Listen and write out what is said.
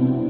Amen.